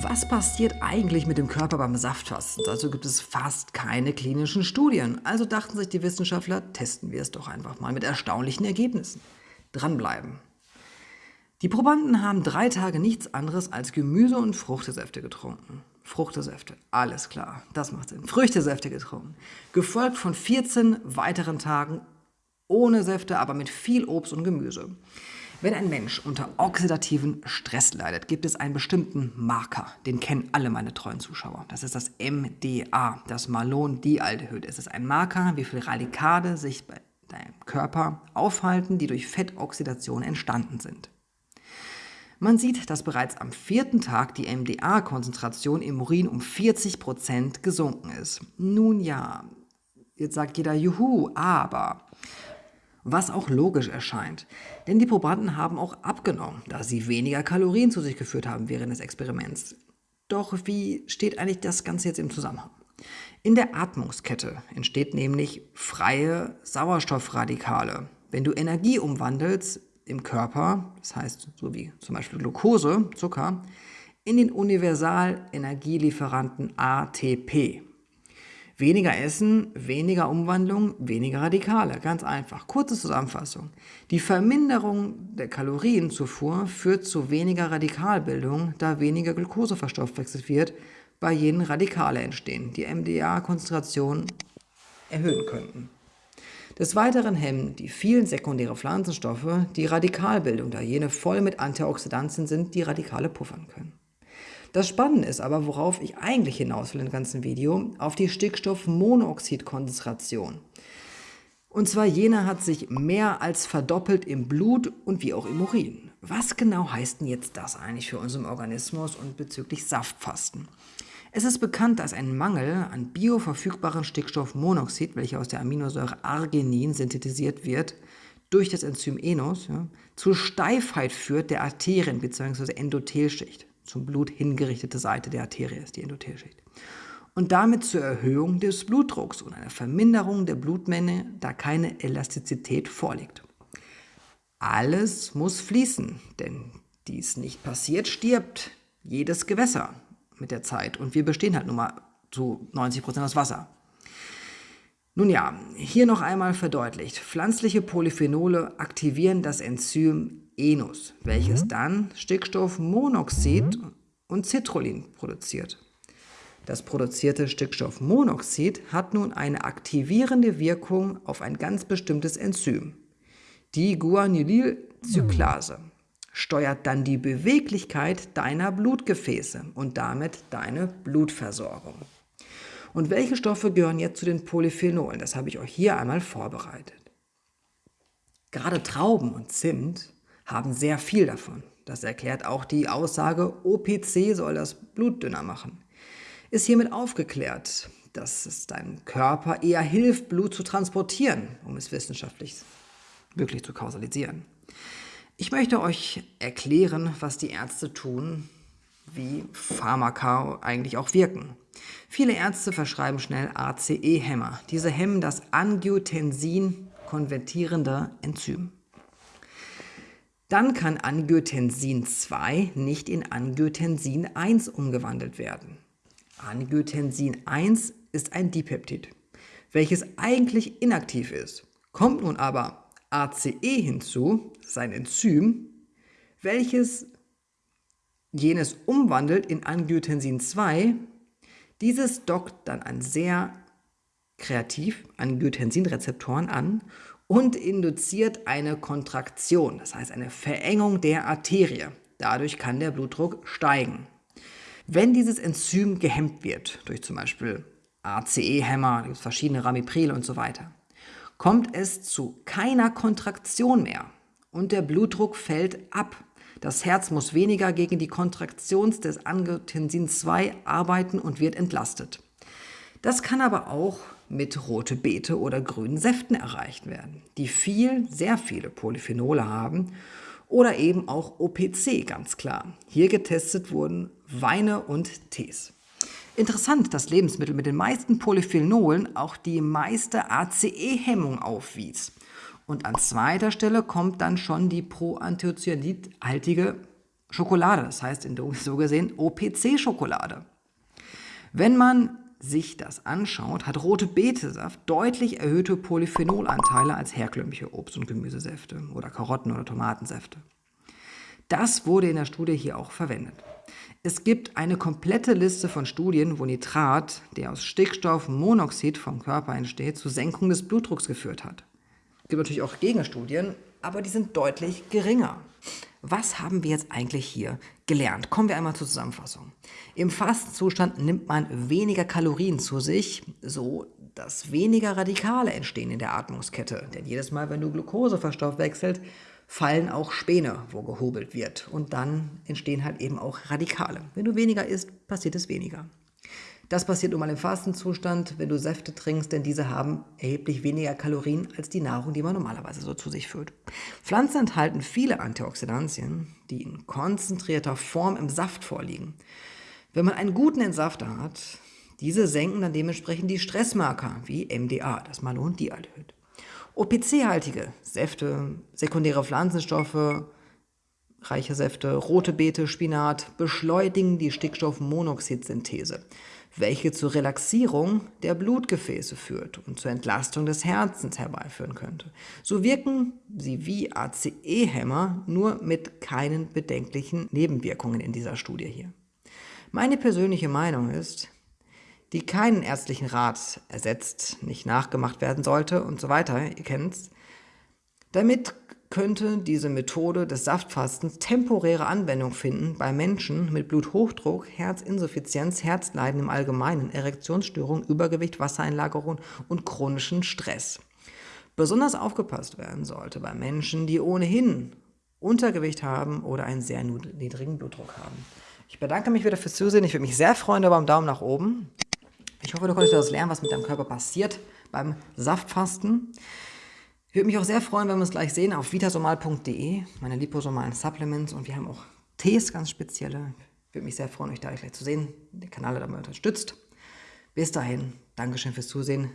Was passiert eigentlich mit dem Körper beim Saftfasten? Dazu gibt es fast keine klinischen Studien. Also dachten sich die Wissenschaftler, testen wir es doch einfach mal mit erstaunlichen Ergebnissen. Dranbleiben. Die Probanden haben drei Tage nichts anderes als Gemüse- und Fruchtsäfte getrunken. Fruchtsäfte, alles klar, das macht Sinn. Früchtesäfte getrunken. Gefolgt von 14 weiteren Tagen ohne Säfte, aber mit viel Obst und Gemüse. Wenn ein Mensch unter oxidativen Stress leidet, gibt es einen bestimmten Marker. Den kennen alle meine treuen Zuschauer. Das ist das MDA, das Malondialdehyd. Es ist ein Marker, wie viele Radikale sich bei deinem Körper aufhalten, die durch Fettoxidation entstanden sind. Man sieht, dass bereits am vierten Tag die MDA-Konzentration im Urin um 40% gesunken ist. Nun ja, jetzt sagt jeder Juhu, aber was auch logisch erscheint. Denn die Probanden haben auch abgenommen, da sie weniger Kalorien zu sich geführt haben während des Experiments. Doch wie steht eigentlich das Ganze jetzt im Zusammenhang? In der Atmungskette entsteht nämlich freie Sauerstoffradikale. Wenn du Energie umwandelst im Körper, das heißt so wie zum Beispiel Glucose, Zucker, in den Universalenergielieferanten ATP. Weniger Essen, weniger Umwandlung, weniger Radikale. Ganz einfach. Kurze Zusammenfassung. Die Verminderung der Kalorienzufuhr führt zu weniger Radikalbildung, da weniger Glucose verstoffwechselt wird, bei jenen Radikale entstehen, die MDA-Konzentration erhöhen könnten. Des Weiteren hemmen die vielen sekundären Pflanzenstoffe die Radikalbildung, da jene voll mit Antioxidantien sind, die Radikale puffern können. Das Spannende ist aber, worauf ich eigentlich hinaus will im ganzen Video, auf die Stickstoffmonoxidkonzentration. Und zwar jene hat sich mehr als verdoppelt im Blut und wie auch im Urin. Was genau heißt denn jetzt das eigentlich für unseren Organismus und bezüglich Saftfasten? Es ist bekannt, dass ein Mangel an bioverfügbaren Stickstoffmonoxid, welcher aus der Aminosäure Arginin synthetisiert wird, durch das Enzym Enos, ja, zu Steifheit führt der Arterien bzw. Endothelschicht zum Blut hingerichtete Seite der Arterie ist die Endothelschicht. Und damit zur Erhöhung des Blutdrucks und einer Verminderung der Blutmenge, da keine Elastizität vorliegt. Alles muss fließen, denn dies nicht passiert, stirbt jedes Gewässer mit der Zeit. Und wir bestehen halt nun mal zu 90% aus Wasser. Nun ja, hier noch einmal verdeutlicht. Pflanzliche Polyphenole aktivieren das Enzym Enus, welches mhm. dann Stickstoffmonoxid mhm. und Citrullin produziert. Das produzierte Stickstoffmonoxid hat nun eine aktivierende Wirkung auf ein ganz bestimmtes Enzym. Die Guanylylcyclase mhm. steuert dann die Beweglichkeit deiner Blutgefäße und damit deine Blutversorgung. Und welche Stoffe gehören jetzt zu den Polyphenolen? Das habe ich euch hier einmal vorbereitet. Gerade Trauben und Zimt haben sehr viel davon. Das erklärt auch die Aussage, OPC soll das Blut dünner machen. Ist hiermit aufgeklärt, dass es deinem Körper eher hilft, Blut zu transportieren, um es wissenschaftlich wirklich zu kausalisieren. Ich möchte euch erklären, was die Ärzte tun, wie Pharmaka eigentlich auch wirken. Viele Ärzte verschreiben schnell ACE-Hämmer. Diese hemmen das Angiotensin konvertierende Enzym. Dann kann Angiotensin 2 nicht in Angiotensin 1 umgewandelt werden. Angiotensin 1 ist ein Dipeptid, welches eigentlich inaktiv ist. Kommt nun aber ACE hinzu, sein Enzym, welches jenes umwandelt in Angiotensin 2, dieses dockt dann an sehr kreativ Angiotensin-Rezeptoren an und induziert eine Kontraktion, das heißt eine Verengung der Arterie. Dadurch kann der Blutdruck steigen. Wenn dieses Enzym gehemmt wird, durch zum Beispiel ACE-Hämmer, verschiedene Ramipril und so weiter, kommt es zu keiner Kontraktion mehr und der Blutdruck fällt ab. Das Herz muss weniger gegen die Kontraktion des Angiotensin 2 arbeiten und wird entlastet. Das kann aber auch mit rote Beete oder grünen Säften erreicht werden, die viel, sehr viele Polyphenole haben oder eben auch OPC, ganz klar. Hier getestet wurden Weine und Tees. Interessant, dass Lebensmittel mit den meisten Polyphenolen auch die meiste ACE-Hemmung aufwies. Und an zweiter Stelle kommt dann schon die proanthocyanidhaltige Schokolade, das heißt in so gesehen OPC-Schokolade. Wenn man sich das anschaut, hat rote Betesaft deutlich erhöhte Polyphenolanteile als herkömmliche Obst- und Gemüsesäfte oder Karotten- oder Tomatensäfte. Das wurde in der Studie hier auch verwendet. Es gibt eine komplette Liste von Studien, wo Nitrat, der aus Stickstoffmonoxid vom Körper entsteht, zur Senkung des Blutdrucks geführt hat. Es gibt natürlich auch Gegenstudien, aber die sind deutlich geringer. Was haben wir jetzt eigentlich hier gelernt? Kommen wir einmal zur Zusammenfassung. Im Fastenzustand nimmt man weniger Kalorien zu sich, so dass weniger Radikale entstehen in der Atmungskette. Denn jedes Mal, wenn du Glucose verstoffwechselt, fallen auch Späne, wo gehobelt wird. Und dann entstehen halt eben auch Radikale. Wenn du weniger isst, passiert es weniger. Das passiert nun mal im Fastenzustand, wenn du Säfte trinkst, denn diese haben erheblich weniger Kalorien als die Nahrung, die man normalerweise so zu sich führt. Pflanzen enthalten viele Antioxidantien, die in konzentrierter Form im Saft vorliegen. Wenn man einen guten Entsafter hat, diese senken dann dementsprechend die Stressmarker wie MDA, das Malondialdehyd. OPC-haltige Säfte, sekundäre Pflanzenstoffe, reiche Säfte, rote Beete, Spinat beschleunigen die Stickstoffmonoxidsynthese welche zur Relaxierung der Blutgefäße führt und zur Entlastung des Herzens herbeiführen könnte. So wirken sie wie ACE-Hämmer, nur mit keinen bedenklichen Nebenwirkungen in dieser Studie hier. Meine persönliche Meinung ist, die keinen ärztlichen Rat ersetzt, nicht nachgemacht werden sollte und so weiter, ihr kennt's, damit könnte diese Methode des Saftfastens temporäre Anwendung finden bei Menschen mit Bluthochdruck, Herzinsuffizienz, Herzleiden im Allgemeinen, Erektionsstörungen, Übergewicht, Wassereinlagerung und chronischen Stress. Besonders aufgepasst werden sollte bei Menschen, die ohnehin Untergewicht haben oder einen sehr niedrigen Blutdruck haben. Ich bedanke mich wieder fürs Zusehen. Ich würde mich sehr freuen über einen Daumen nach oben. Ich hoffe, du konntest das lernen, was mit deinem Körper passiert beim Saftfasten. Ich würde mich auch sehr freuen, wenn wir uns gleich sehen auf vitasomal.de, meine liposomalen Supplements und wir haben auch Tees, ganz spezielle. Ich würde mich sehr freuen, euch da gleich zu sehen, den Kanal damit unterstützt. Bis dahin, Dankeschön fürs Zusehen.